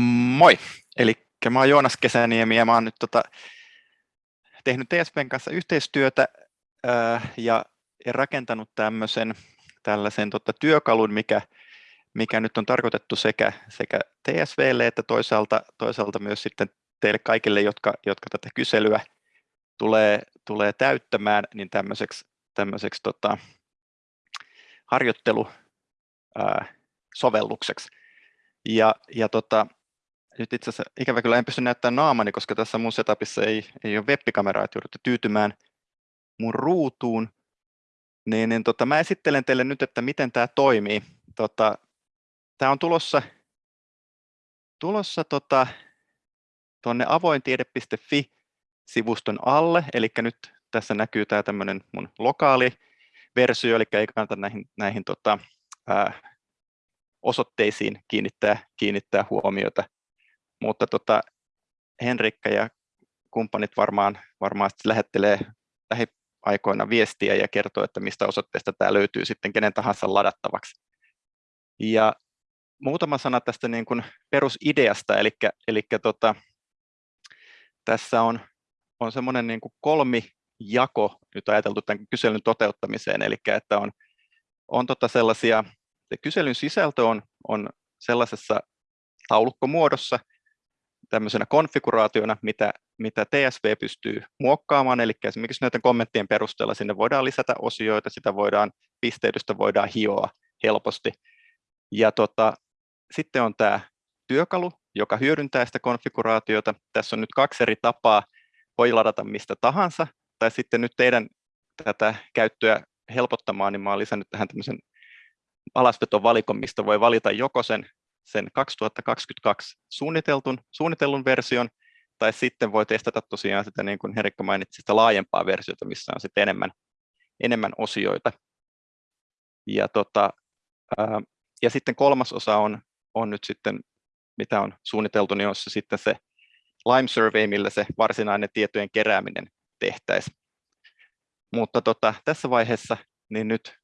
Moi! Eli mä oon Joonas Kesäniemi ja mä oon nyt tota, tehnyt TSPn kanssa yhteistyötä ää, ja, ja rakentanut tämmöisen tällaisen tota, työkalun, mikä, mikä nyt on tarkoitettu sekä, sekä TSVlle että toisaalta, toisaalta myös sitten teille kaikille, jotka, jotka tätä kyselyä tulee, tulee täyttämään, niin tämmöiseksi, tämmöiseksi tota, harjoittelu ää, sovellukseksi. Ja, ja tota, nyt itse asiassa ikävä kyllä en pysty näyttämään naamani, koska tässä mun setupissa ei, ei ole web-kameraa, että joudutte tyytymään mun ruutuun. Niin, niin tota, mä esittelen teille nyt, että miten tämä toimii. Tota, tämä on tulossa, tulossa tota, tuonne avointiede.fi-sivuston alle, eli nyt tässä näkyy tämä tämmöinen mun lokaali versio, eli ei kannata näihin, näihin tota, ää, osoitteisiin kiinnittää, kiinnittää huomiota. Mutta tota, Henrikka ja kumppanit varmaan, varmaan lähettelee lähiaikoina viestiä ja kertoo, että mistä osoitteesta tämä löytyy sitten kenen tahansa ladattavaksi. Ja muutama sana tästä niin kuin perusideasta, eli, eli tota, tässä on, on semmoinen niin kolmijako nyt ajateltu tämän kyselyn toteuttamiseen, eli että on, on tota sellaisia se kyselyn sisältö on, on sellaisessa taulukkomuodossa, tämmöisenä konfiguraationa, mitä, mitä TSV pystyy muokkaamaan, eli esimerkiksi näiden kommenttien perusteella sinne voidaan lisätä osioita, sitä voidaan, pisteytystä voidaan hioa helposti. Ja tota, sitten on tämä työkalu, joka hyödyntää sitä konfiguraatiota. Tässä on nyt kaksi eri tapaa, voi ladata mistä tahansa, tai sitten nyt teidän tätä käyttöä helpottamaan, niin mä olen lisännyt tähän tämmöisen alasvetovalikon, mistä voi valita joko sen, sen 2022 suunniteltun, suunnitellun version, tai sitten voi testata tosiaan sitä, niin kuin Herikka mainitsi, sitä laajempaa versiota, missä on sitten enemmän, enemmän osioita. Ja, tota, ää, ja sitten kolmas osa on, on nyt sitten, mitä on suunniteltu, niin on se sitten se Lime Survey, millä se varsinainen tietojen kerääminen tehtäisiin. Mutta tota, tässä vaiheessa niin nyt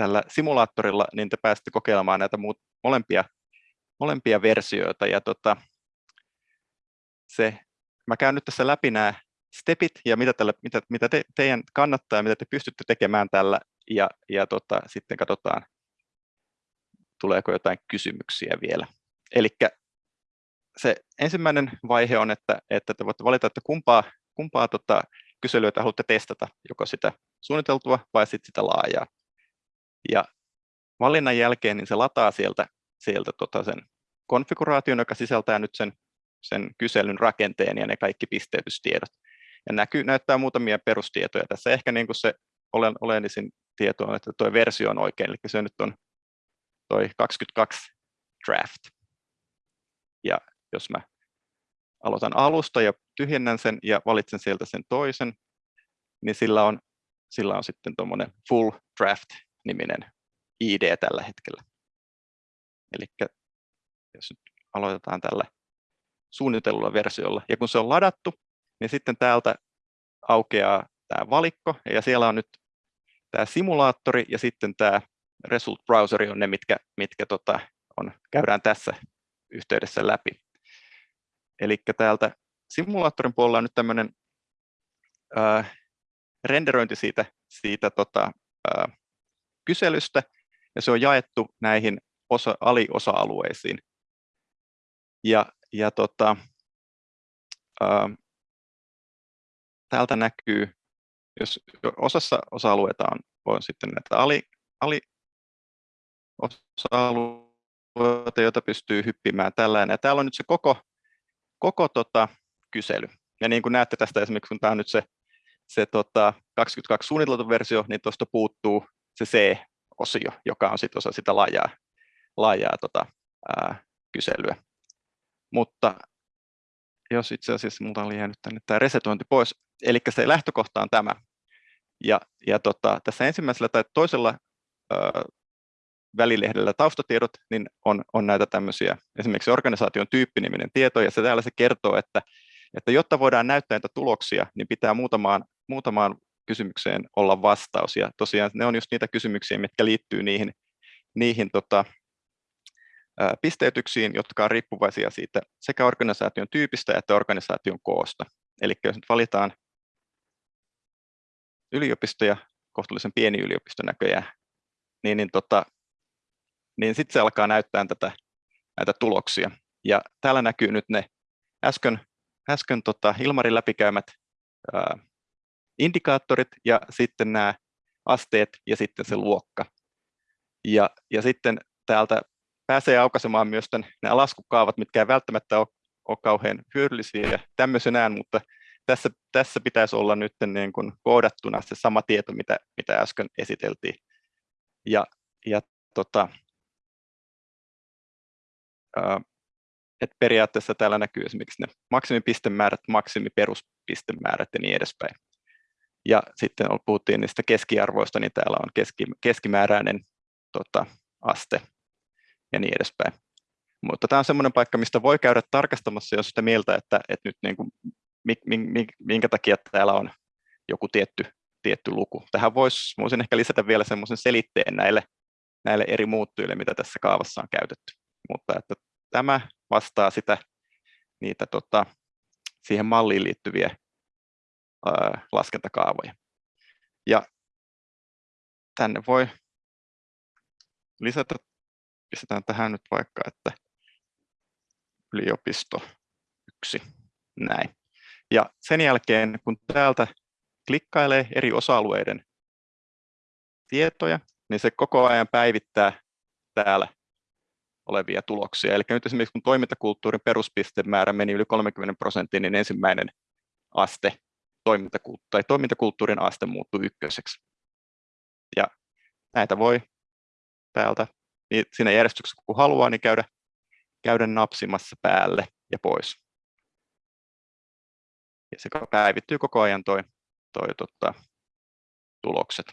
tällä simulaattorilla, niin te pääsette kokeilemaan näitä muut, molempia, molempia versioita. Ja tota, se, mä käyn nyt tässä läpi nämä stepit ja mitä, tällä, mitä, mitä te, teidän kannattaa ja mitä te pystytte tekemään tällä ja, ja tota, sitten katsotaan, tuleeko jotain kysymyksiä vielä. Eli se ensimmäinen vaihe on, että, että te voitte valita, että kumpaa, kumpaa tota, kyselyä te haluatte testata, joko sitä suunniteltua vai sitten sitä laajaa. Ja valinnan jälkeen niin se lataa sieltä, sieltä tota sen konfiguraation, joka sisältää nyt sen, sen kyselyn rakenteen ja ne kaikki pisteytystiedot. Ja näkyy, näyttää muutamia perustietoja. Tässä ehkä niin kuin se olen, olennisin tieto on, että tuo versio on oikein, eli se nyt on toi 22 draft. Ja jos mä aloitan alusta ja tyhjennän sen ja valitsen sieltä sen toisen, niin sillä on, sillä on sitten tuommoinen full draft niminen ID tällä hetkellä. Eli jos nyt aloitetaan tällä suunnitellulla versiolla, ja kun se on ladattu, niin sitten täältä aukeaa tämä valikko, ja siellä on nyt tämä simulaattori ja sitten tämä result browseri on ne, mitkä, mitkä tota, on, käydään tässä yhteydessä läpi. Eli täältä simulaattorin puolella on nyt tämmöinen äh, renderointi siitä, siitä tota, äh, kyselystä, ja se on jaettu näihin osa, aliosa-alueisiin. Ja, ja tota, ää, täältä näkyy, jos osassa osa-alueita on, on sitten näitä ali, ali osa-alueita, joita pystyy hyppimään tällainen. Ja täällä on nyt se koko, koko tota, kysely. Ja niin kuin näette tästä esimerkiksi, kun tämä on nyt se, se tota, 22 suunniteltu versio, niin tuosta puuttuu se C-osio, joka on sitten osa sitä laajaa, laajaa tota, ää, kyselyä. Mutta jos itse asiassa minulta oli jäänyt tänne tämä resetointi pois, eli se lähtökohta on tämä. Ja, ja tota, tässä ensimmäisellä tai toisella ää, välilehdellä taustatiedot, niin on, on näitä tämmöisiä, esimerkiksi organisaation tyyppiniminen tieto, ja se täällä se kertoo, että, että jotta voidaan näyttää näitä tuloksia, niin pitää muutamaan, muutamaan kysymykseen olla vastaus. Ja tosiaan ne on just niitä kysymyksiä, mitkä liittyy niihin, niihin tota, pisteytyksiin, jotka on riippuvaisia siitä sekä organisaation tyypistä että organisaation koosta. Eli jos nyt valitaan yliopisto ja kohtuullisen pieni yliopisto näköjään, niin, niin, tota, niin sitten se alkaa näyttää tätä, näitä tuloksia. Ja täällä näkyy nyt ne äsken, äsken tota Ilmarin läpikäymät ää, indikaattorit ja sitten nämä asteet ja sitten se luokka. Ja, ja sitten täältä pääsee aukaisemaan myös tämän, nämä laskukaavat, mitkä ei välttämättä ole, ole kauhean hyödyllisiä tämmöisenään, mutta tässä, tässä pitäisi olla nyt niin kuin koodattuna se sama tieto, mitä, mitä äsken esiteltiin. Ja, ja tota, ää, et periaatteessa täällä näkyy esimerkiksi ne maksimipistemäärät, maksimiperuspistemäärät ja niin edespäin. Ja sitten puhuttiin niistä keskiarvoista, niin täällä on keski, keskimääräinen tota, aste ja niin edespäin. Mutta tämä on semmoinen paikka, mistä voi käydä tarkastamassa, jos sitä mieltä, että, että nyt niin kuin, minkä takia täällä on joku tietty, tietty luku. Tähän voisi, voisin ehkä lisätä vielä semmoisen selitteen näille, näille eri muuttujille, mitä tässä kaavassa on käytetty. Mutta että tämä vastaa sitä, niitä tota, siihen malliin liittyviä laskentakaavoja. Ja tänne voi lisätä, pistetään tähän nyt vaikka, että yliopisto yksi, näin. Ja sen jälkeen, kun täältä klikkailee eri osa-alueiden tietoja, niin se koko ajan päivittää täällä olevia tuloksia. Eli nyt esimerkiksi kun toimintakulttuurin peruspistemäärä meni yli 30 prosenttia, niin ensimmäinen aste toimintakulttuuri, tai toimintakulttuurin aste muuttui ykköseksi. Ja näitä voi täältä niin siinä järjestyksessä, kun haluaa, niin käydä, käydä napsimassa päälle ja pois. Ja se päivittyy koko ajan toi, toi tota, tulokset.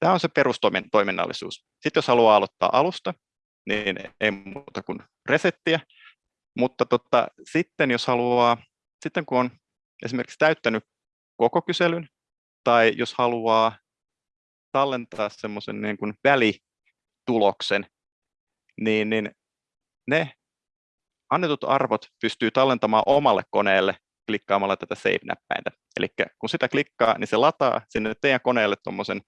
Tämä on se perustoiminnallisuus. Sitten jos haluaa aloittaa alusta, niin ei muuta kuin resettiä. Mutta tota, sitten jos haluaa, sitten kun on esimerkiksi täyttänyt koko kyselyn, tai jos haluaa tallentaa semmoisen niin kuin välituloksen, niin, niin ne annetut arvot pystyy tallentamaan omalle koneelle klikkaamalla tätä save-näppäintä. Eli kun sitä klikkaa, niin se lataa sinne teidän koneelle tuommoisen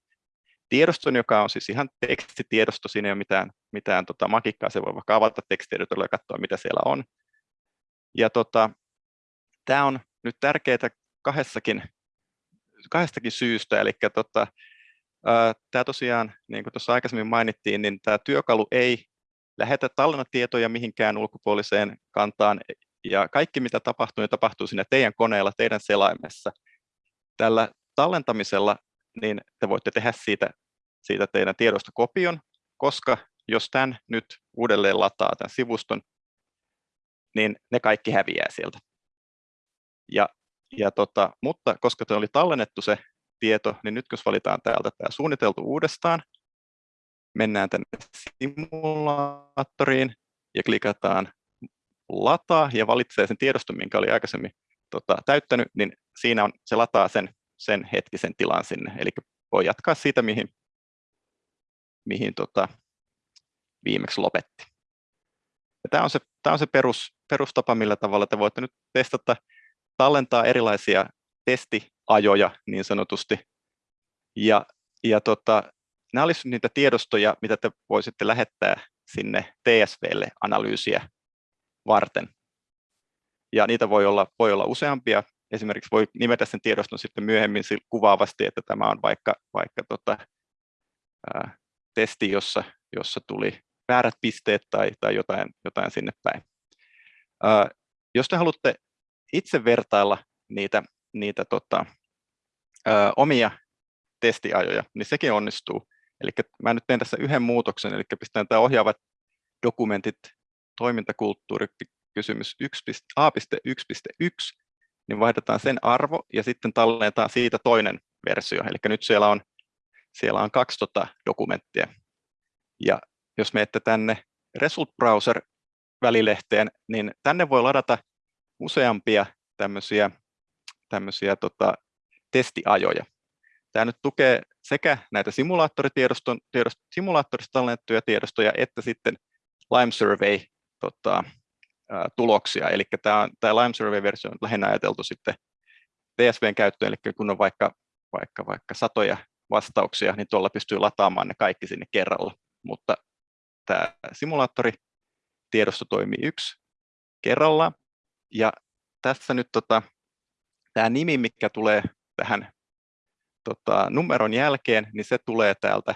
tiedoston, joka on siis ihan tekstitiedosto, siinä ei ole mitään, mitään tota, makikkaa, se voi vaikka avata tekstieditolla ja katsoa, mitä siellä on. Ja tota, tämä on nyt tärkeää kahdessakin, kahdestakin syystä, eli tota, tämä tosiaan, niin kuin tuossa aikaisemmin mainittiin, niin tämä työkalu ei lähetä tallennatietoja mihinkään ulkopuoliseen kantaan, ja kaikki mitä tapahtuu, niin tapahtuu siinä teidän koneella, teidän selaimessa. Tällä tallentamisella niin te voitte tehdä siitä, siitä teidän tiedosta kopion, koska jos tämän nyt uudelleen lataa tämän sivuston, niin ne kaikki häviää sieltä. Ja, ja tota, mutta koska te oli tallennettu se tieto, niin nyt jos valitaan täältä tämä suunniteltu uudestaan, mennään tänne simulaattoriin ja klikataan lataa ja valitsee sen tiedoston, minkä oli aikaisemmin tota, täyttänyt, niin siinä on, se lataa sen, sen hetkisen tilan sinne. Eli voi jatkaa siitä, mihin, mihin tota, viimeksi lopetti. Tämä on se, tämä on se perus, perustapa, millä tavalla te voitte nyt testata, tallentaa erilaisia testiajoja niin sanotusti. Ja, ja tota, nämä olisivat niitä tiedostoja, mitä te voisitte lähettää sinne TSVlle analyysiä varten. Ja niitä voi olla, voi olla useampia. Esimerkiksi voi nimetä sen tiedoston sitten myöhemmin kuvaavasti, että tämä on vaikka, vaikka tota, ää, testi, jossa, jossa tuli väärät pisteet tai, tai jotain, jotain sinne päin. Ää, jos te haluatte itse vertailla niitä, niitä tota, ää, omia testiajoja, niin sekin onnistuu. Eli mä nyt teen tässä yhden muutoksen, eli pistän tämä ohjaavat dokumentit toimintakulttuuri kysymys A.1.1, niin vaihdetaan sen arvo ja sitten tallennetaan siitä toinen versio. Eli nyt siellä on, siellä on kaksi tota dokumenttia. Ja jos menette tänne Result Browser välilehteen, niin tänne voi ladata useampia tämmöisiä, tämmöisiä tota, testiajoja. Tämä nyt tukee sekä näitä simulaattorista tallennettuja tiedostoja, että sitten Lime Survey tota, tuloksia, eli tämä, tämä Lime Survey-versio on lähinnä ajateltu sitten TSVn käyttöön, eli kun on vaikka, vaikka, vaikka satoja vastauksia, niin tuolla pystyy lataamaan ne kaikki sinne kerralla, mutta tämä simulaattori tiedosto toimii yksi kerrallaan, ja tässä nyt tota, tämä nimi, mikä tulee tähän tota, numeron jälkeen, niin se tulee täältä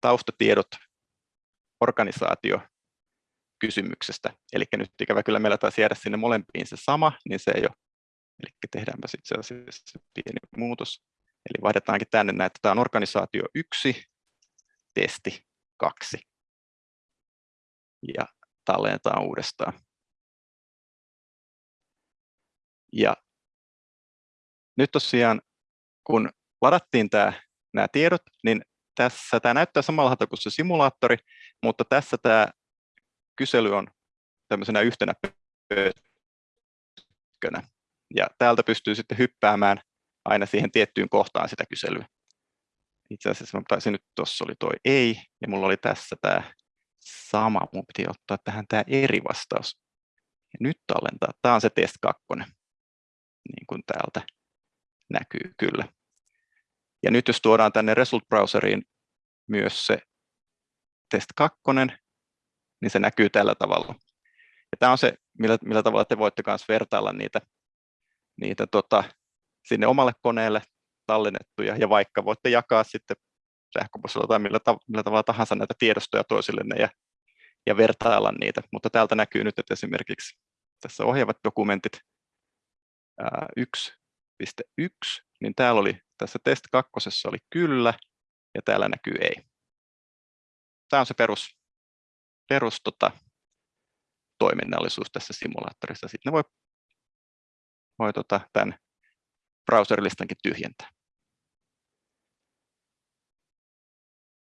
taustatiedot organisaatio kysymyksestä. Eli nyt ikävä kyllä meillä taisi jäädä sinne molempiin se sama, niin se ei ole. Eli tehdäänpä sitten asiassa pieni muutos. Eli vaihdetaankin tänne näin, että tämä on organisaatio 1, testi 2. Ja tallennetaan uudestaan. Ja nyt tosiaan, kun ladattiin tämä, nämä tiedot, niin tässä tämä näyttää samalta kuin se simulaattori, mutta tässä tämä kysely on tämmöisenä yhtenä pötkönä. Ja täältä pystyy sitten hyppäämään aina siihen tiettyyn kohtaan sitä kyselyä. Itse asiassa mä taisin nyt, tuossa oli toi ei, ja mulla oli tässä tämä sama, mun piti ottaa tähän tämä eri vastaus. Ja nyt tallentaa, tämä on se test 2, niin kuin täältä näkyy kyllä. Ja nyt jos tuodaan tänne Result Browseriin myös se test 2, niin se näkyy tällä tavalla. Ja tämä on se, millä, millä tavalla te voitte myös vertailla niitä, niitä tota, sinne omalle koneelle tallennettuja, ja vaikka voitte jakaa sitten sähköpostilla tai millä, millä tavalla tahansa näitä tiedostoja toisillenne ja, ja vertailla niitä. Mutta täältä näkyy nyt, että esimerkiksi tässä ohjaavat dokumentit 1.1, niin täällä oli tässä test kakkosessa oli kyllä, ja täällä näkyy ei. Tämä on se perus, perus tota, toiminnallisuus tässä simulaattorissa. Sitten ne voi, voi tota, tämän browserilistankin tyhjentää.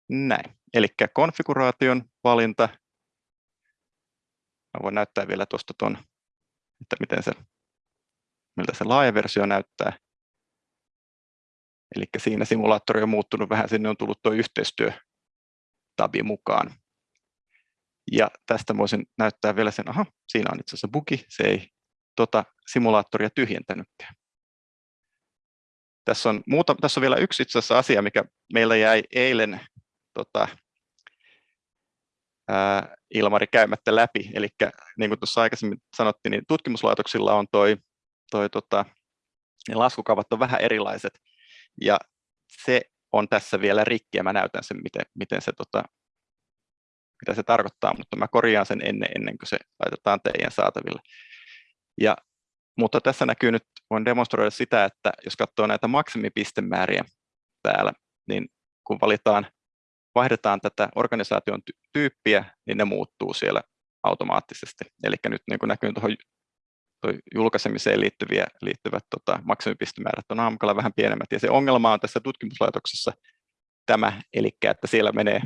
Näin. Eli konfiguraation valinta. Mä voin näyttää vielä tuosta tuon, että miten se, miltä se laaja versio näyttää. Eli siinä simulaattori on muuttunut vähän, sinne on tullut tuo yhteistyötabi mukaan. Ja tästä voisin näyttää vielä sen, aha, siinä on itse asiassa bugi, se ei tota simulaattoria tyhjentänytkään. Tässä on, muuta, tässä on vielä yksi itse asiassa asia, mikä meillä jäi eilen tota, ää, Ilmari käymättä läpi. Eli niin kuin tuossa aikaisemmin sanottiin, niin tutkimuslaitoksilla on toi, toi tota, ne laskukaavat on vähän erilaiset. Ja se on tässä vielä rikki ja mä näytän sen, miten, miten se, tota, mitä se tarkoittaa, mutta mä korjaan sen ennen, ennen kuin se laitetaan teidän saataville. Ja, mutta tässä näkyy nyt, voin demonstroida sitä, että jos katsoo näitä maksimipistemääriä täällä, niin kun valitaan, vaihdetaan tätä organisaation tyyppiä, niin ne muuttuu siellä automaattisesti. Eli nyt niin kuin näkyy tuohon toi julkaisemiseen liittyviä, liittyvät tota, maksimipistemäärät on aamukalla vähän pienemmät. Ja se ongelma on tässä tutkimuslaitoksessa tämä, eli että siellä menee,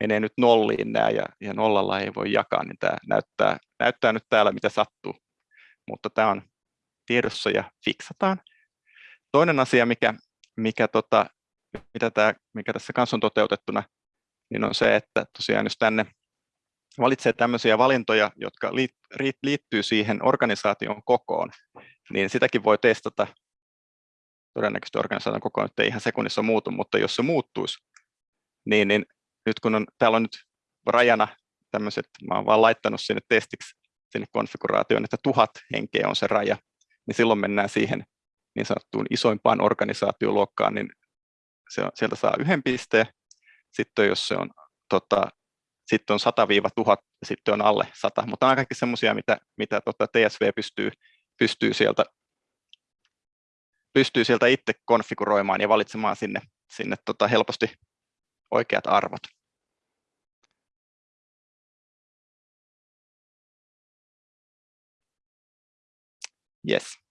menee nyt nolliin nämä ja, ja nollalla ei voi jakaa, niin tämä näyttää, näyttää nyt täällä mitä sattuu. Mutta tämä on tiedossa ja fiksataan. Toinen asia, mikä, mikä, tota, mitä tämä, mikä tässä kanssa on toteutettuna, niin on se, että tosiaan jos tänne valitsee tämmöisiä valintoja, jotka liittyy siihen organisaation kokoon, niin sitäkin voi testata. Todennäköisesti organisaation koko nyt ei ihan sekunnissa muutu, mutta jos se muuttuisi, niin, niin nyt kun on, täällä on nyt rajana tämmöiset, mä olen vaan laittanut sinne testiksi sinne konfiguraatioon, että tuhat henkeä on se raja, niin silloin mennään siihen niin sanottuun isoimpaan organisaatioluokkaan, niin se on, sieltä saa yhden pisteen. Sitten jos se on tota, sitten on 100-1000 ja sitten on alle 100, mutta on kaikki semmoisia, mitä, mitä tota TSV pystyy, pystyy, sieltä, pystyy sieltä itse konfiguroimaan ja valitsemaan sinne, sinne tota helposti oikeat arvot. Yes.